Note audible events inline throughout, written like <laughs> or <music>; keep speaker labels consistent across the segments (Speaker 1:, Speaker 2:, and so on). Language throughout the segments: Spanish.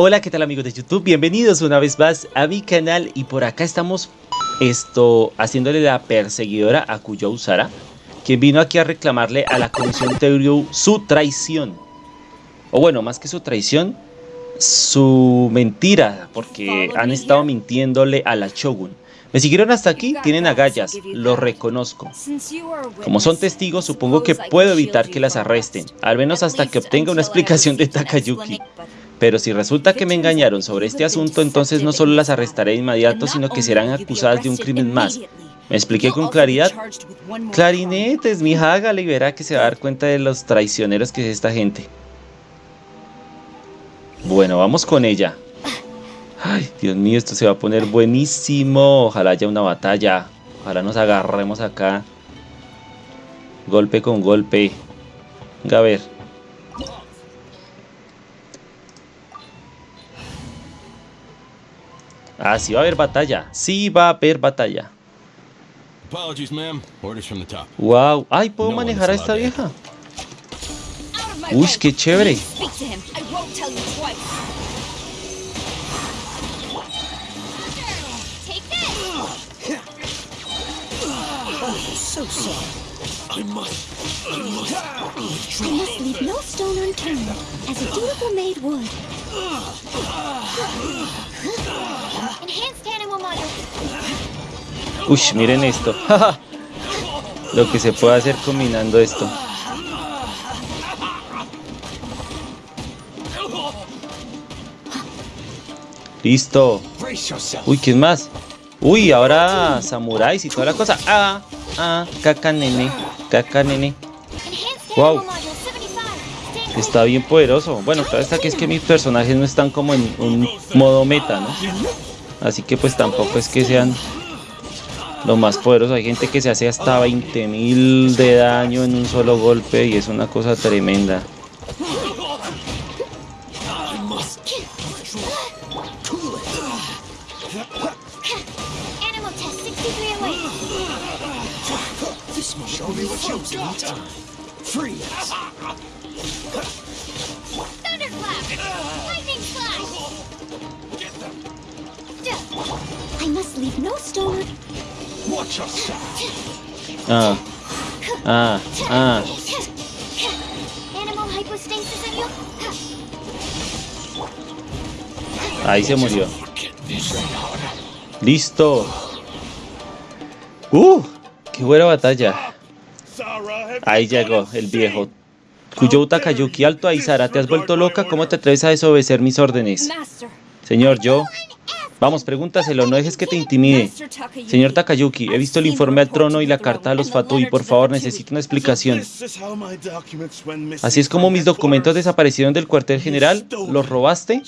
Speaker 1: Hola, ¿qué tal amigos de YouTube? Bienvenidos una vez más a mi canal y por acá estamos esto haciéndole la perseguidora a Kujou Sara, quien vino aquí a reclamarle a la Comisión Teoryu su traición. O bueno, más que su traición, su mentira, porque han estado mintiéndole a la Shogun. Me siguieron hasta aquí, tienen agallas, lo reconozco. Como son testigos, supongo que puedo evitar que las arresten, al menos hasta que obtenga una explicación de Takayuki. Pero si resulta que me engañaron sobre este asunto, entonces no solo las arrestaré de inmediato, sino que serán acusadas de un crimen más. ¿Me expliqué con claridad? Clarinetes, mi hágale y verá que se va a dar cuenta de los traicioneros que es esta gente. Bueno, vamos con ella. Ay, Dios mío, esto se va a poner buenísimo. Ojalá haya una batalla. Ojalá nos agarremos acá. Golpe con golpe. Venga, a ver. Ah, sí va a haber batalla. Sí va a haber batalla. Wow. Ay, ¿puedo manejar a esta vieja? Uy, qué chévere. Ush, miren esto. <laughs> Lo que se puede hacer combinando esto. Listo. Uy, ¿quién más? Uy, ahora samuráis y toda la cosa. Ah, ah, caca nene, caca nene. Wow. Está bien poderoso. Bueno, claro está que es que mis personajes no están como en un modo meta, ¿no? Así que pues tampoco es que sean lo más poderosos. Hay gente que se hace hasta 20.000 de daño en un solo golpe y es una cosa tremenda. Ah. Ah. Ah. Ahí se murió. Listo. Uh, qué buena batalla. Ahí llegó el viejo. Cuyo Takayuki, alto ahí, Sara, ¿te has vuelto loca? ¿Cómo te atreves a desobedecer mis órdenes? Señor, yo... Vamos, pregúntaselo, no dejes que te intimide. Señor Takayuki, he visto el informe al trono y la carta a los Fatui, por favor, necesito una explicación. ¿Así es como mis documentos desaparecieron del cuartel general? ¿Los robaste?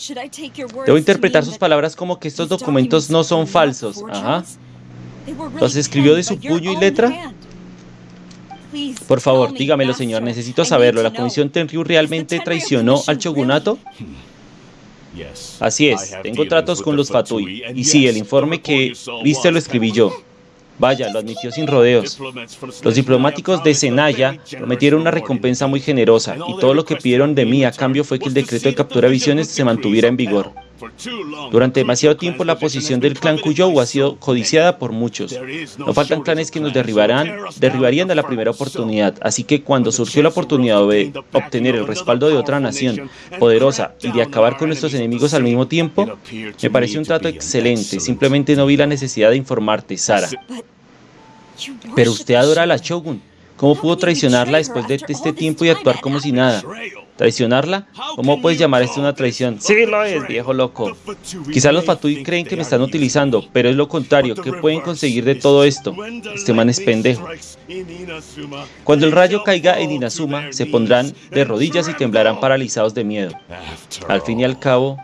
Speaker 1: Debo interpretar sus palabras como que estos documentos no son falsos. Ajá. ¿Los escribió de su puño y letra? Por favor, dígamelo, señor. Necesito saberlo. ¿La Comisión Tenryu realmente traicionó al shogunato? Así es, tengo tratos con los Fatui. Y sí, el informe que viste lo escribí yo. Vaya, lo admitió sin rodeos. Los diplomáticos de Senaya prometieron una recompensa muy generosa y todo lo que pidieron de mí a cambio fue que el decreto de captura de visiones se mantuviera en vigor. Durante demasiado tiempo la posición del clan Kuyou ha sido codiciada por muchos. No faltan clanes que nos derribarán, derribarían a la primera oportunidad, así que cuando surgió la oportunidad de obtener el respaldo de otra nación poderosa y de acabar con nuestros enemigos al mismo tiempo, me pareció un trato excelente, simplemente no vi la necesidad de informarte, Sara. Pero usted adora a la Shogun, ¿cómo pudo traicionarla después de este tiempo y actuar como si nada? ¿Traicionarla? ¿Cómo puedes llamar esto una traición? Sí lo es, viejo loco. Quizás los Fatui creen que me están utilizando, pero es lo contrario. ¿Qué pueden conseguir de todo esto? Este man es pendejo. Cuando el rayo caiga en Inazuma, se pondrán de rodillas y temblarán paralizados de miedo. Al fin y al cabo,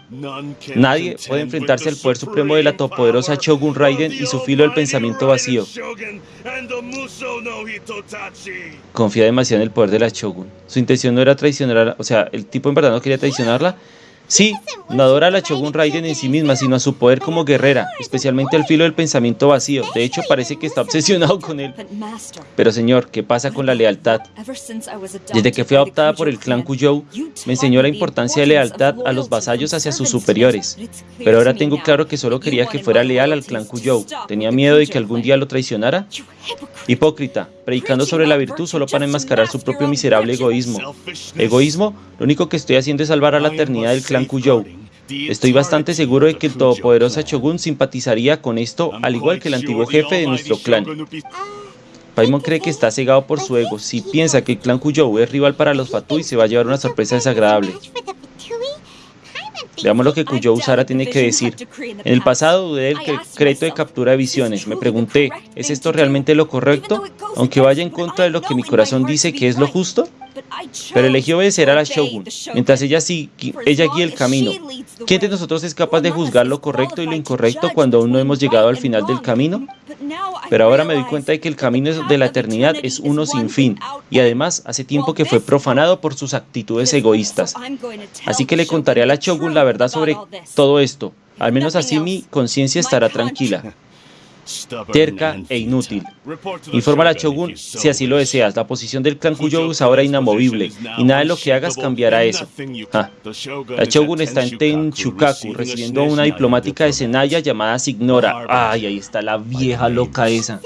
Speaker 1: nadie puede enfrentarse al poder supremo de la todopoderosa Shogun Raiden y su filo del pensamiento vacío. Confía demasiado en el poder de la Shogun. Su intención no era traicionar, o sea, el tipo en verdad no quería traicionarla, Sí, no adora a la Shogun Raiden en sí misma, sino a su poder como guerrera, especialmente al filo del pensamiento vacío. De hecho, parece que está obsesionado con él. Pero señor, ¿qué pasa con la lealtad? Desde que fui adoptada por el clan Kujou, me enseñó la importancia de lealtad a los vasallos hacia sus superiores. Pero ahora tengo claro que solo quería que fuera leal al clan Kujou. ¿Tenía miedo de que algún día lo traicionara? Hipócrita, predicando sobre la virtud solo para enmascarar su propio miserable egoísmo. ¿Egoísmo? Lo único que estoy haciendo es salvar a la eternidad del clan Estoy bastante seguro de que el todopoderoso Shogun simpatizaría con esto, al igual que el antiguo jefe de nuestro clan. Paimon cree que está cegado por su ego. Si piensa que el clan Kujou es rival para los Fatui, se va a llevar una sorpresa desagradable. Veamos lo que Kujou Usara tiene que decir. En el pasado dudé del decreto de captura de visiones. Me pregunté, ¿es esto realmente lo correcto? Aunque vaya en contra de lo que mi corazón dice que es lo justo. Pero elegí obedecer a la Shogun, mientras ella, sí, ella guía el camino. ¿Quién de nosotros es capaz de juzgar lo correcto y lo incorrecto cuando aún no hemos llegado al final del camino? Pero ahora me doy cuenta de que el camino de la eternidad es uno sin fin, y además hace tiempo que fue profanado por sus actitudes egoístas. Así que le contaré a la Shogun la verdad sobre todo esto. Al menos así mi conciencia estará tranquila terca e inútil. Informa a la Shogun si así lo deseas. La posición del clan Kujou es ahora inamovible y nada de lo que hagas cambiará eso. La Shogun está en Tenchukaku recibiendo una diplomática de Senaya llamada Signora. Ay, ahí está la vieja loca esa.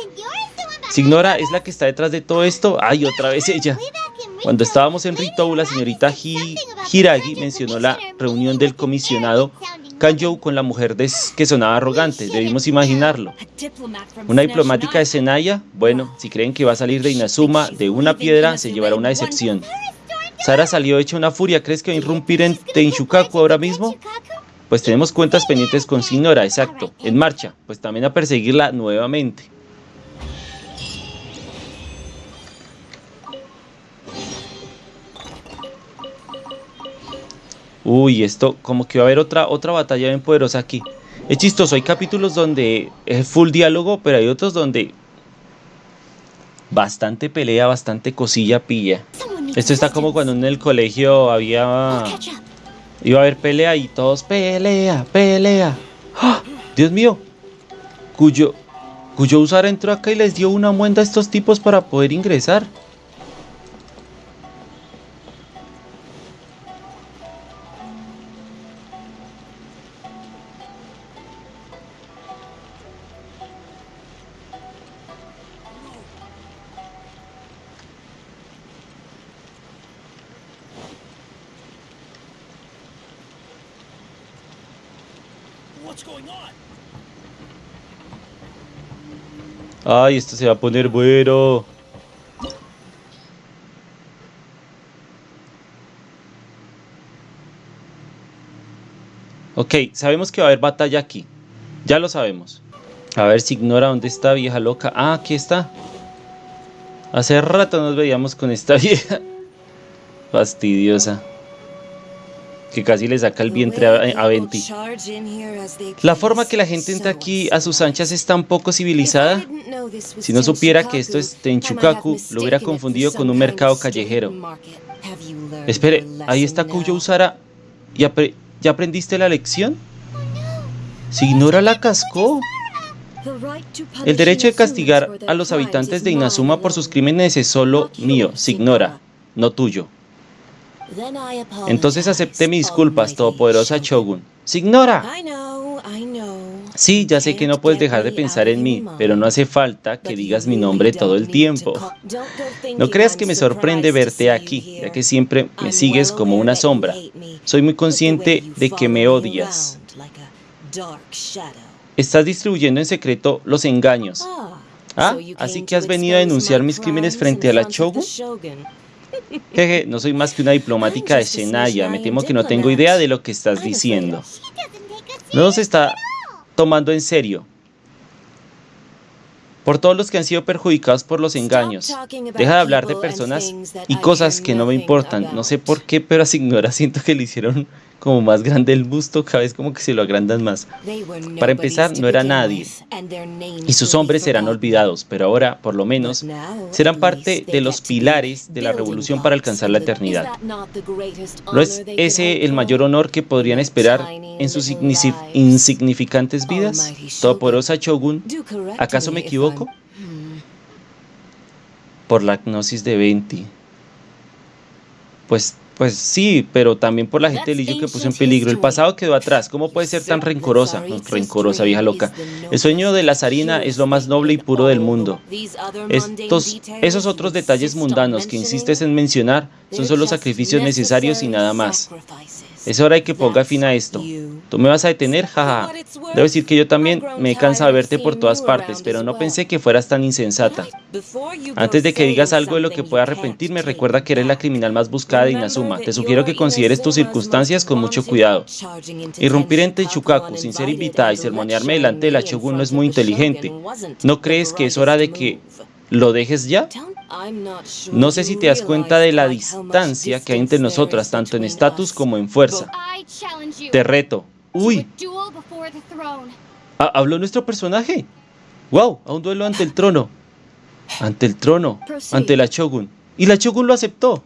Speaker 1: Signora es la que está detrás de todo esto. Ay, otra vez ella. Cuando estábamos en Ritou, la señorita Hiragi mencionó la reunión del comisionado Kanjou con la mujer que sonaba arrogante, debimos imaginarlo. Una diplomática de Senaya, bueno, si creen que va a salir de Inazuma de una piedra, se llevará una decepción. Sara salió hecha una furia, ¿crees que va a irrumpir en Tenshukaku ahora mismo? Pues tenemos cuentas pendientes con Sinora, exacto, en marcha, pues también a perseguirla nuevamente. Uy, esto como que va a haber otra, otra batalla bien poderosa aquí. Es chistoso, hay capítulos donde es full diálogo, pero hay otros donde bastante pelea, bastante cosilla pilla. Esto está como cuando en el colegio había... Iba a haber pelea y todos pelea, pelea. ¡Ah! Dios mío. Cuyo, cuyo usar entró acá y les dio una muenda a estos tipos para poder ingresar. Ay, esto se va a poner bueno. Ok, sabemos que va a haber batalla aquí. Ya lo sabemos. A ver si ignora dónde está vieja loca. Ah, aquí está. Hace rato nos veíamos con esta <laughs> vieja. Fastidiosa que casi le saca el vientre a, Venti. La forma que la gente entra aquí a sus anchas es tan poco civilizada. Si no supiera que esto es Tenchukaku, lo hubiera confundido con un mercado callejero. Espere, ahí está Kuyo Usara. ¿Ya, ¿Ya aprendiste la lección? Si ignora la cascó. El derecho de castigar a los habitantes de Inazuma por sus crímenes es solo mío, Signora, no tuyo. Entonces acepté mis disculpas, todopoderosa Shogun. ¡Signora! Sí, ya sé que no puedes dejar de pensar en mí, pero no hace falta que digas mi nombre todo el tiempo. No creas que me sorprende verte aquí, ya que siempre me sigues como una sombra. Soy muy consciente de que me odias. Estás distribuyendo en secreto los engaños. Ah, así que has venido a denunciar mis crímenes frente a la Shogun. <laughs> Jeje, no soy más que una diplomática de Shenaya. Me temo que no tengo idea de lo que estás diciendo. No nos está tomando en serio. Por todos los que han sido perjudicados por los engaños. Deja de hablar de personas y cosas que no me importan. No sé por qué, pero a Signora siento que le hicieron como más grande el busto, cada vez como que se lo agrandan más. Para empezar, no era nadie, y sus hombres serán olvidados, pero ahora, por lo menos, serán parte de los pilares de la revolución para alcanzar la eternidad. ¿No es ese el mayor honor que podrían esperar en sus insignificantes vidas? Todopoderosa Shogun, ¿acaso me equivoco? Por la gnosis de Venti. Pues pues sí, pero también por la gente de Lillo que puso en peligro. El pasado quedó atrás. ¿Cómo puede ser tan rencorosa? rencorosa, vieja loca. El sueño de la zarina es lo más noble y puro del mundo. Estos, esos otros detalles mundanos que insistes en mencionar son solo sacrificios necesarios y nada más. Es hora de que ponga fin a esto. ¿Tú me vas a detener? Jaja. Debo decir que yo también me he cansado de verte por todas partes, pero no pensé que fueras tan insensata. Antes de que digas algo de lo que pueda arrepentirme, recuerda que eres la criminal más buscada de Inazuma. Te sugiero que consideres tus circunstancias con mucho cuidado. Irrumpir en Tenchukaku sin ser invitada y sermonearme delante de la Shogun no es muy inteligente. ¿No crees que es hora de que lo dejes ya? No sé si te das cuenta de la distancia que hay entre nosotras, tanto en estatus como en fuerza. Te reto. ¡Uy! Ah, ¿Habló nuestro personaje? ¡Wow! A un duelo ante el trono. Ante el trono. Ante la Shogun. Y la Shogun lo aceptó.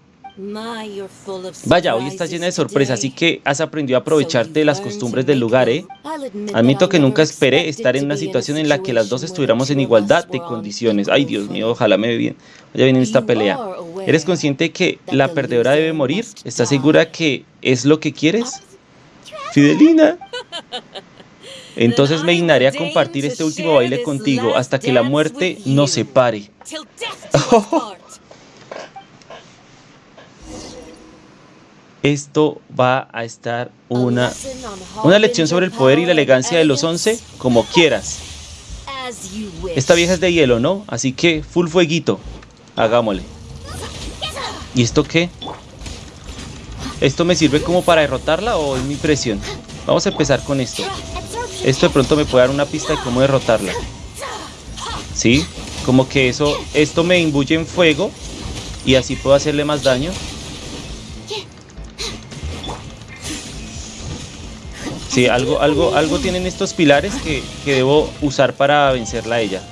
Speaker 1: Vaya, hoy estás llena de sorpresas, así que has aprendido a aprovecharte de las costumbres del lugar, ¿eh? Admito que nunca esperé estar en una situación en la que las dos estuviéramos en igualdad de condiciones. Ay, Dios mío, ojalá me ve bien. Ya viene esta pelea. ¿Eres consciente que la perdedora debe morir? ¿Estás segura que es lo que quieres? Fidelina. <laughs> Entonces me dignaré a compartir este último baile contigo hasta que la muerte nos separe. <laughs> esto va a estar una, una lección sobre el poder y la elegancia de los once, como quieras. Esta vieja es de hielo, ¿no? Así que full fueguito. Hagámosle. ¿Y esto qué? ¿Esto me sirve como para derrotarla o es mi presión? Vamos a empezar con esto. Esto de pronto me puede dar una pista de cómo derrotarla. ¿Sí? Como que eso, esto me imbuye en fuego y así puedo hacerle más daño. Sí, algo, algo, algo tienen estos pilares que, debo usar para vencerla a ella.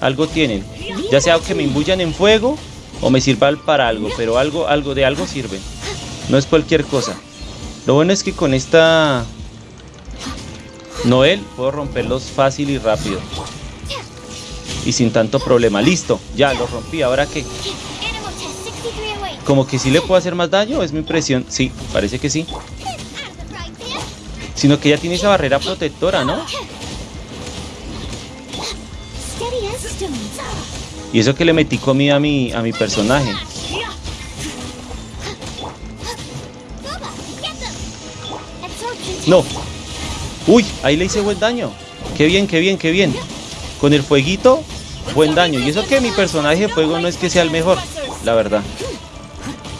Speaker 1: Algo tienen. Ya sea que me imbuyan en fuego o me sirva para algo, pero algo, algo de algo sirve. No es cualquier cosa. Lo bueno es que con esta Noel puedo romperlos fácil y rápido. Y sin tanto problema. Listo, ya lo rompí. ¿Ahora qué? Como que sí le puedo hacer más daño, es mi impresión. Sí, parece que sí. Sino que ya tiene esa barrera protectora, ¿no? Y eso que le metí comida a mi, a mi personaje. No. Uy, ahí le hice buen daño. Qué bien, qué bien, qué bien. Con el fueguito, buen daño. Y eso que mi personaje de fuego no es que sea el mejor, la verdad.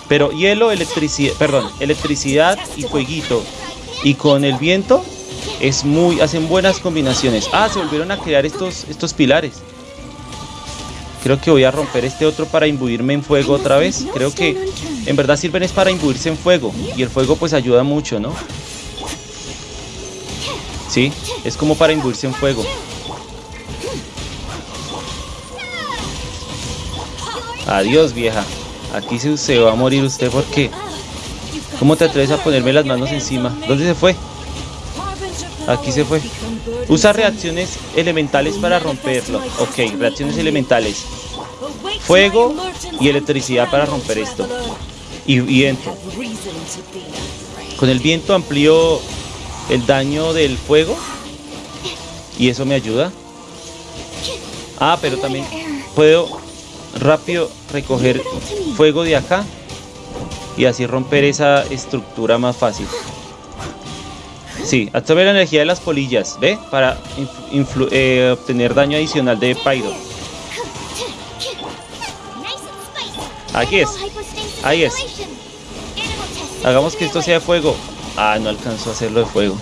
Speaker 1: Pero hielo, electricidad, perdón, electricidad y fueguito y con el viento es muy hacen buenas combinaciones. Ah, se volvieron a crear estos estos pilares. Creo que voy a romper este otro para imbuirme en fuego otra vez. Creo que en verdad sirven es para imbuirse en fuego y el fuego pues ayuda mucho, ¿no? Sí, es como para imbuirse en fuego. Adiós, vieja. Aquí se, va a morir usted porque ¿Cómo te atreves a ponerme las manos encima? ¿Dónde se fue? Aquí se fue. Usa reacciones elementales para romperlo. Ok, reacciones elementales. Fuego y electricidad para romper esto. Y viento. Con el viento amplío el daño del fuego. Y eso me ayuda. Ah, pero también puedo rápido recoger fuego de acá y así romper esa estructura más fácil. Sí, absorbe la energía de las polillas, ¿ve? Para eh, obtener daño adicional de Pyro. Aquí es. Ahí es. Hagamos que esto sea fuego. Ah, no alcanzó a hacerlo de fuego.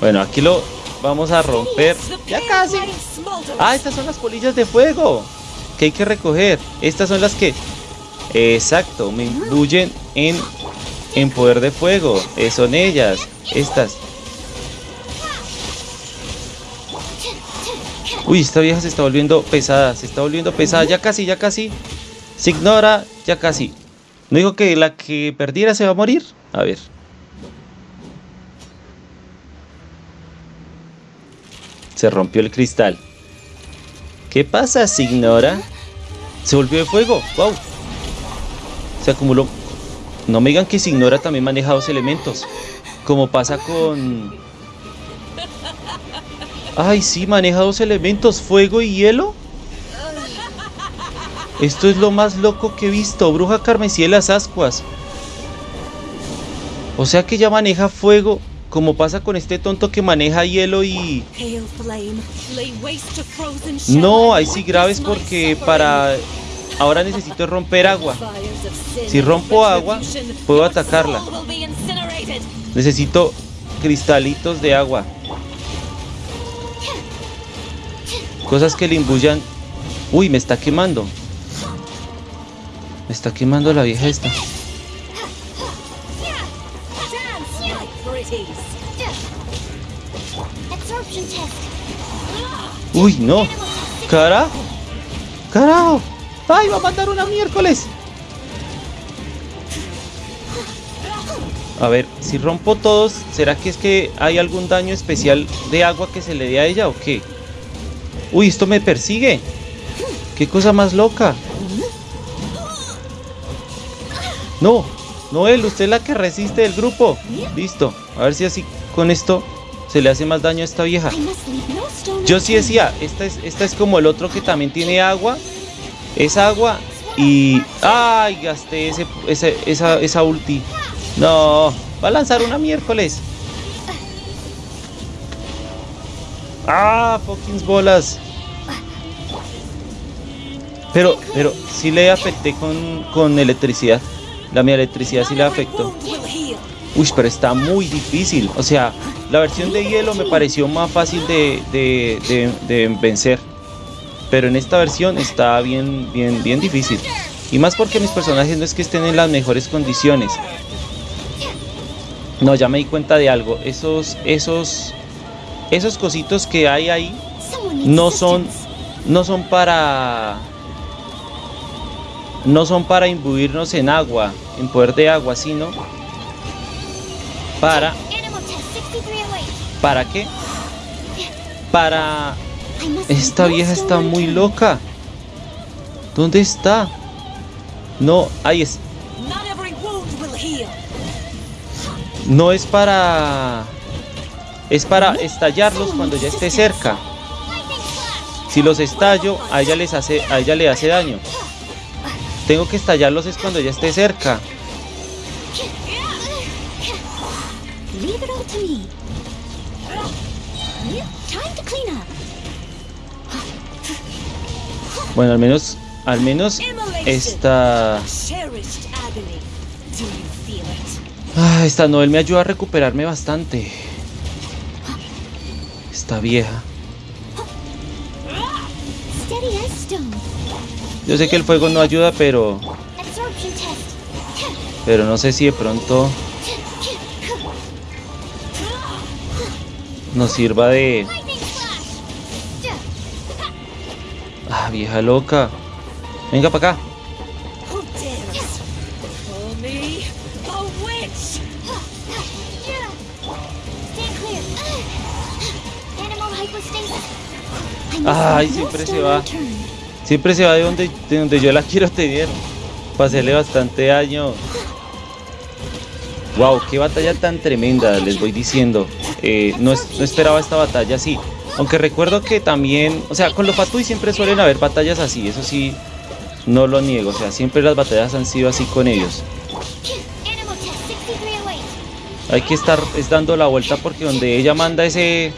Speaker 1: Bueno, aquí lo vamos a romper. Ya casi. Ah, estas son las polillas de fuego. Que hay que recoger. Estas son las que Exacto, me imbuyen en en poder de fuego. Eh, son ellas. Estas. Uy, esta vieja se está volviendo pesada. Se está volviendo pesada. Ya casi, ya casi. Se ignora. Ya casi. ¿No digo que la que perdiera se va a morir? A ver. Se rompió el cristal. ¿Qué pasa, Signora? Se volvió de fuego. ¡Wow! Se acumuló. No me digan que Signora también maneja dos elementos. Como pasa con... Ay, sí, maneja dos elementos, fuego y hielo. Esto es lo más loco que he visto. Bruja carmesí de las ascuas. O sea que ya maneja fuego, como pasa con este tonto que maneja hielo y... No, ahí sí graves porque para... Ahora necesito romper agua. Si rompo agua, puedo atacarla. Necesito cristalitos de agua. Cosas que le imbuyan... Uy, me está quemando. Me está quemando la vieja esta. Uy, no. Carajo. Carajo. Ay, va a matar una miércoles. A ver, si rompo todos, ¿será que es que hay algún daño especial de agua que se le dé a ella o qué? Uy, esto me persigue. Qué cosa más loca. No, Noel, usted es la que resiste el grupo. Listo. A ver si así con esto se le hace más daño a esta vieja. Yo sí decía, esta es, esta es como el otro que también tiene agua. Es agua y... ¡Ay! Gasté ese, esa, esa ulti. No, va a lanzar una miércoles. ¡Ah! Fucking bolas. Pero, pero sí le afecté con, con electricidad. La mi electricidad sí le afectó. Uy, pero está muy difícil. O sea, la versión de hielo me pareció más fácil de, de, vencer. Pero en esta versión está bien, bien, bien difícil. Y más porque mis personajes no es que estén en las mejores condiciones. No, ya me di cuenta de algo. Esos, esos, esos cositos que hay ahí no son, no son para, no son para imbuirnos en agua, en poder de agua, sino para... ¿Para qué? Para... Esta vieja está muy loca. ¿Dónde está? No, ahí es. No es para... Es para estallarlos cuando ya esté cerca. Si los estallo, a ella, les hace, a ella le hace daño. Tengo que estallarlos es cuando ya esté cerca. Bueno, al menos, al menos esta... Ah, esta Noel me ayuda a recuperarme bastante. Esta vieja. Yo sé que el fuego no ayuda, pero... Pero no sé si de pronto... Nos sirva de... Ah, vieja loca. Venga para acá. Ay, siempre se va. Siempre se va de donde, de donde yo la <laughs> quiero tener. Hacerle bastante daño. Wow, qué batalla tan tremenda, les voy diciendo. Eh, no, no, esperaba esta batalla así. Aunque recuerdo que también, o sea, con los Fatui siempre suelen haber batallas así, eso sí, no lo niego. O sea, siempre las batallas han sido así con ellos. Hay que estar es dando la vuelta porque donde ella manda ese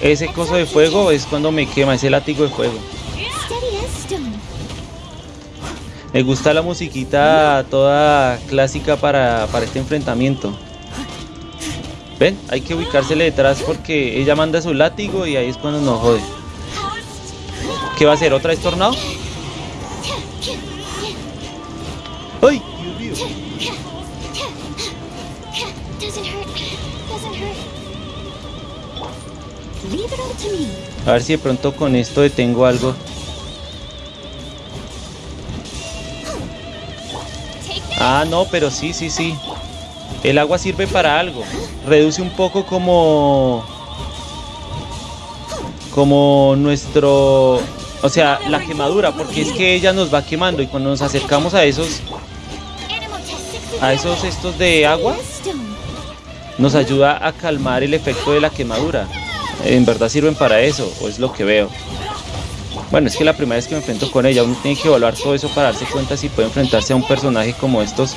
Speaker 1: ese coso de fuego es cuando me quema, ese látigo de fuego. Me gusta la musiquita toda clásica para, este enfrentamiento. ¿Ven? Hay que ubicársele detrás porque ella manda su látigo y ahí es cuando nos jode. ¿Qué va a hacer? ¿Otra vez tornado? A ver si de pronto con esto detengo algo. Ah, no, pero sí, sí, sí. El agua sirve para algo. Reduce un poco como... Como nuestro... O sea, la quemadura, porque es que ella nos va quemando y cuando nos acercamos a esos... A esos estos de agua, nos ayuda a calmar el efecto de la quemadura. En verdad sirven para eso, o es lo que veo. Bueno, es que la primera vez que me enfrento con ella, uno tiene que evaluar todo eso para darse cuenta si puede enfrentarse a un personaje como estos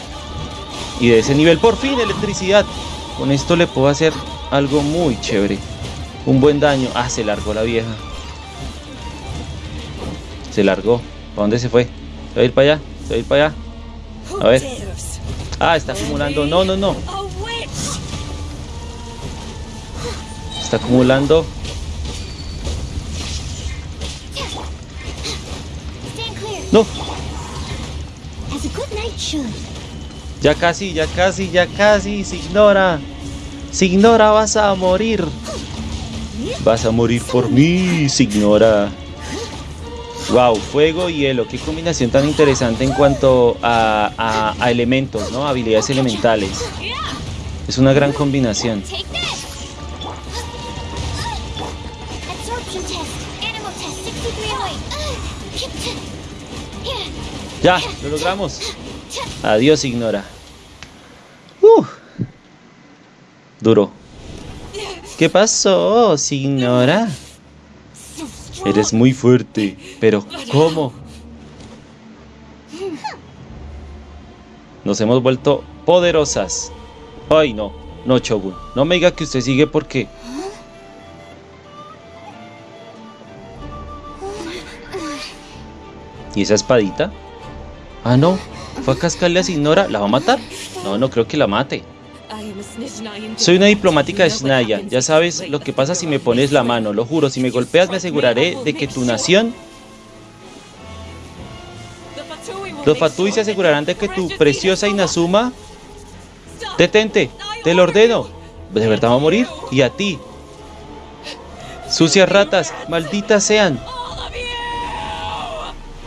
Speaker 1: y de ese nivel. Por fin, electricidad. Con esto le puedo hacer algo muy chévere. Un buen daño. Ah, se largó la vieja. Se largó. ¿Para dónde se fue? ¿Se va a ir para allá? ¿Se va a ir para allá? A ver. Ah, está acumulando. No, no, no. Está acumulando. Ya casi, ya casi, ya casi. Se ignora. Se ignora, vas a morir. Vas a morir por mí, se ignora. Wow, fuego y hielo, qué combinación tan interesante en cuanto a, a elementos, ¿no? Habilidades elementales. Es una gran combinación. Ya, lo logramos. Adiós, Ignora. Uh. Duro. ¿Qué pasó, Signora? Eres muy fuerte, pero ¿cómo? Nos hemos vuelto poderosas. Ay, no, no, Chogun. No me diga que usted sigue porque... ¿Y esa espadita? Ah, no. Cascarle a Signora. ¿La va a matar? No, no creo que la mate. Soy una diplomática de Snaya. Ya sabes lo que pasa si me pones la mano. Lo juro, si me golpeas me aseguraré de que tu nación... Los Fatui se asegurarán de que tu preciosa Inazuma... Detente, te lo ordeno. ¿De verdad va a morir? Y a ti. Sucias ratas, malditas sean.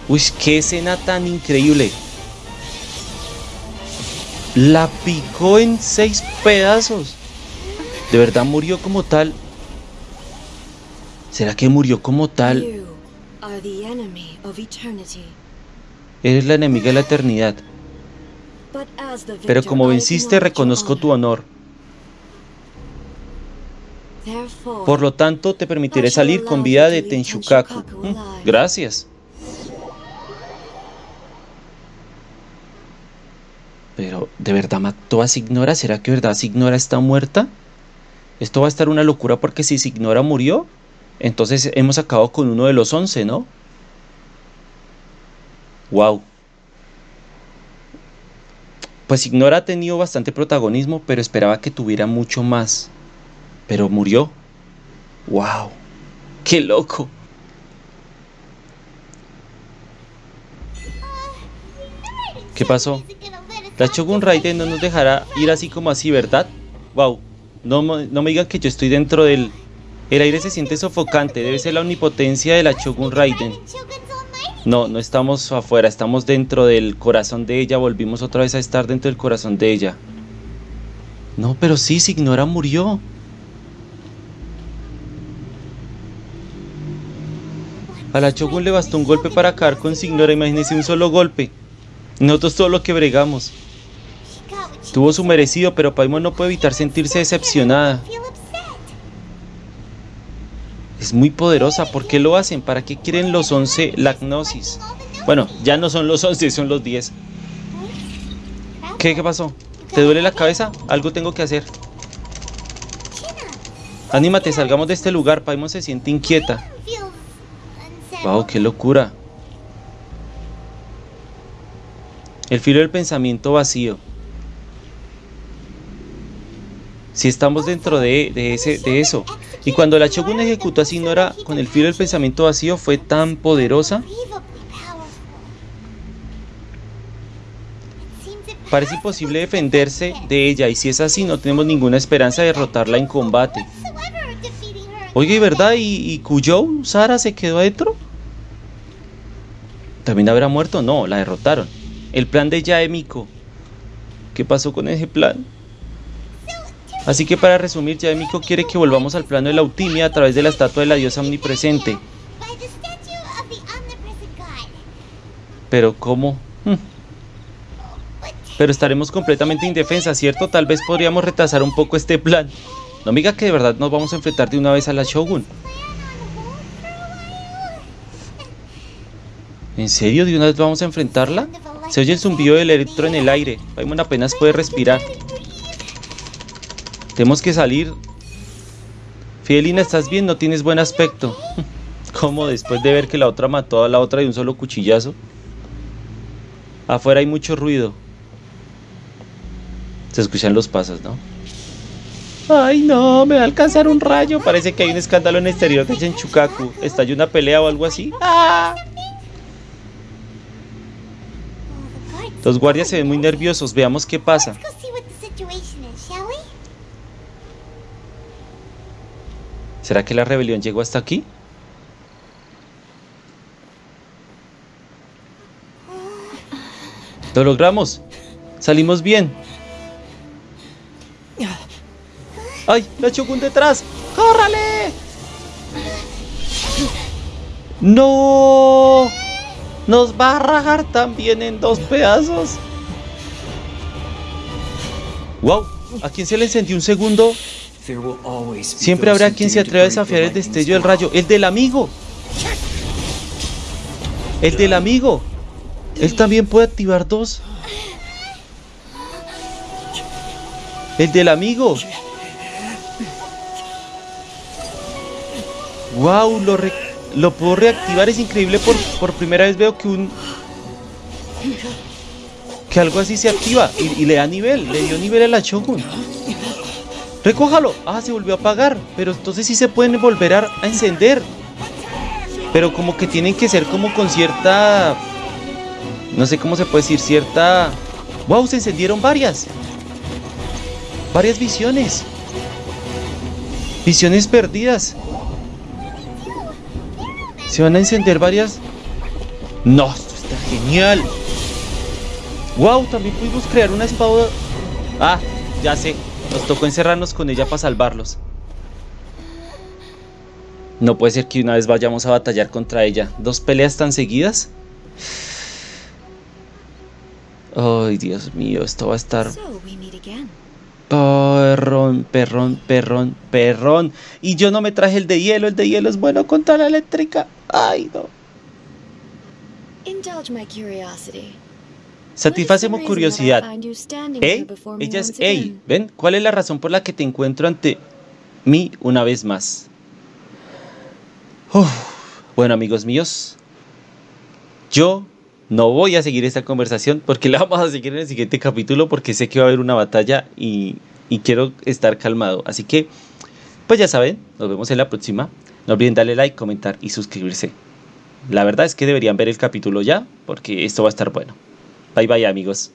Speaker 1: Uy, qué escena tan increíble. La picó en seis pedazos. ¿De verdad murió como tal? ¿Será que murió como tal? Eres la enemiga de la eternidad. Pero como venciste, reconozco tu honor. Por lo tanto, te permitiré salir con vida de Tenshukaku. Mm, gracias. Pero, ¿de verdad mató a Signora? ¿Será que verdad Signora está muerta? Esto va a estar una locura porque si Signora murió, entonces hemos acabado con uno de los once, ¿no? Wow. Pues Signora ha tenido bastante protagonismo, pero esperaba que tuviera mucho más. Pero murió. Wow. ¡Qué loco! ¿Qué pasó? La Shogun Raiden no nos dejará ir así como así, ¿verdad? Wow, no, no me digan que yo estoy dentro del... El aire se siente sofocante, debe ser la omnipotencia de la Shogun Raiden. No, no estamos afuera, estamos dentro del corazón de ella, volvimos otra vez a estar dentro del corazón de ella. No, pero sí, Signora murió. A la Shogun le bastó un golpe para acabar con Signora, imagínense un solo golpe. Nosotros todo lo que bregamos. Tuvo su merecido, pero Paimon no puede evitar sentirse decepcionada. Es muy poderosa. ¿Por qué lo hacen? ¿Para qué quieren los 11 Lagnosis? Bueno, ya no son los 11, son los 10. ¿Qué, ¿Qué pasó? ¿Te duele la cabeza? Algo tengo que hacer. Anímate, salgamos de este lugar. Paimon se siente inquieta. Wow, qué locura. El filo del pensamiento vacío. Si estamos dentro de, ese, de eso. Y cuando la Shogun ejecutó a Sinora con el filo del pensamiento vacío fue tan poderosa. Parece imposible defenderse de ella y si es así no tenemos ninguna esperanza de derrotarla en combate. Oye, ¿verdad? ¿Y, y Sara, se quedó adentro? ¿También habrá muerto? No, la derrotaron. El plan de Yaemiko. ¿Qué pasó con ese plan? Así que para resumir, Yaemiko quiere que volvamos al plano de la Utimia a través de la estatua de la diosa omnipresente. Pero ¿cómo? Hmm. Pero estaremos completamente indefensas, ¿cierto? Tal vez podríamos retrasar un poco este plan. No me diga que de verdad nos vamos a enfrentar de una vez a la Shogun. ¿En serio? ¿De una vez vamos a enfrentarla? Se oye el zumbido del electro en el aire. Paimon apenas puede respirar. Tenemos que salir. Fidelina, ¿estás bien? No tienes buen aspecto. <laughs> ¿Cómo después de ver que la otra mató a la otra de un solo cuchillazo? Afuera hay mucho ruido. Se escuchan los pasos, ¿no? Ay, no, me va a alcanzar un rayo. Parece que hay un escándalo en el exterior de Chenchukaku. ¿Estalló una pelea o algo así? ¡Ah! Los guardias se ven muy nerviosos. Veamos qué pasa. ¿Será que la rebelión llegó hasta aquí? Lo logramos. Salimos bien. ¡Ay! ¡La Shogun detrás! ¡Córrale! ¡No! Nos va a rajar también en dos pedazos. ¡Wow! ¿A quién se le encendió un segundo? Siempre habrá quien se atreva a desafiar el destello del rayo. ¡El del amigo! ¡El del amigo! Él también puede activar dos. El del amigo. ¡Wow! Lo, lo puedo reactivar, es increíble. Por, por primera vez veo que un... Que algo así se activa y, le da nivel, le dio nivel a la Shogun. ¡Recójalo! Ah, se volvió a apagar. Pero entonces sí se pueden volver a, a encender. Pero como que tienen que ser como con cierta... No sé cómo se puede decir, cierta... ¡Wow! Se encendieron varias. Varias visiones. Visiones perdidas. Se van a encender varias... No, esto está genial. Wow, también pudimos crear una espada... Ah, ya sé. Nos tocó encerrarnos con ella para salvarlos. No puede ser que una vez vayamos a batallar contra ella. ¿Dos peleas tan seguidas? Ay, Dios mío, esto va a estar... Perrón, perrón, perrón, perrón. Y yo no me traje el de hielo. El de hielo es bueno contra la eléctrica. Ay, no. Satisface mi curiosidad. ¿Eh? Ella es Ey. ¿Ven? ¿Cuál es la razón por la que te encuentro ante mí una vez más? Bueno, amigos míos. Yo no voy a seguir esta conversación porque <laughs> la vamos a seguir en el siguiente capítulo porque sé que va a haber una batalla y, quiero estar calmado. Así que, pues ya saben, nos vemos en la próxima. No olviden darle like, comentar y suscribirse. La verdad es que deberían ver el capítulo ya porque esto va a estar bueno. Bye bye amigos.